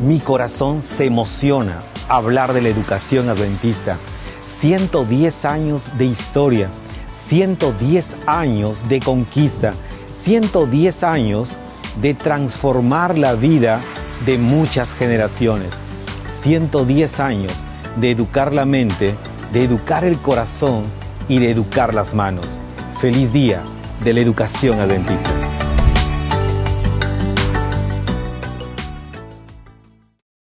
Mi corazón se emociona hablar de la educación adventista. 110 años de historia, 110 años de conquista, 110 años de transformar la vida de muchas generaciones, 110 años de educar la mente, de educar el corazón y de educar las manos. Feliz día de la educación adventista.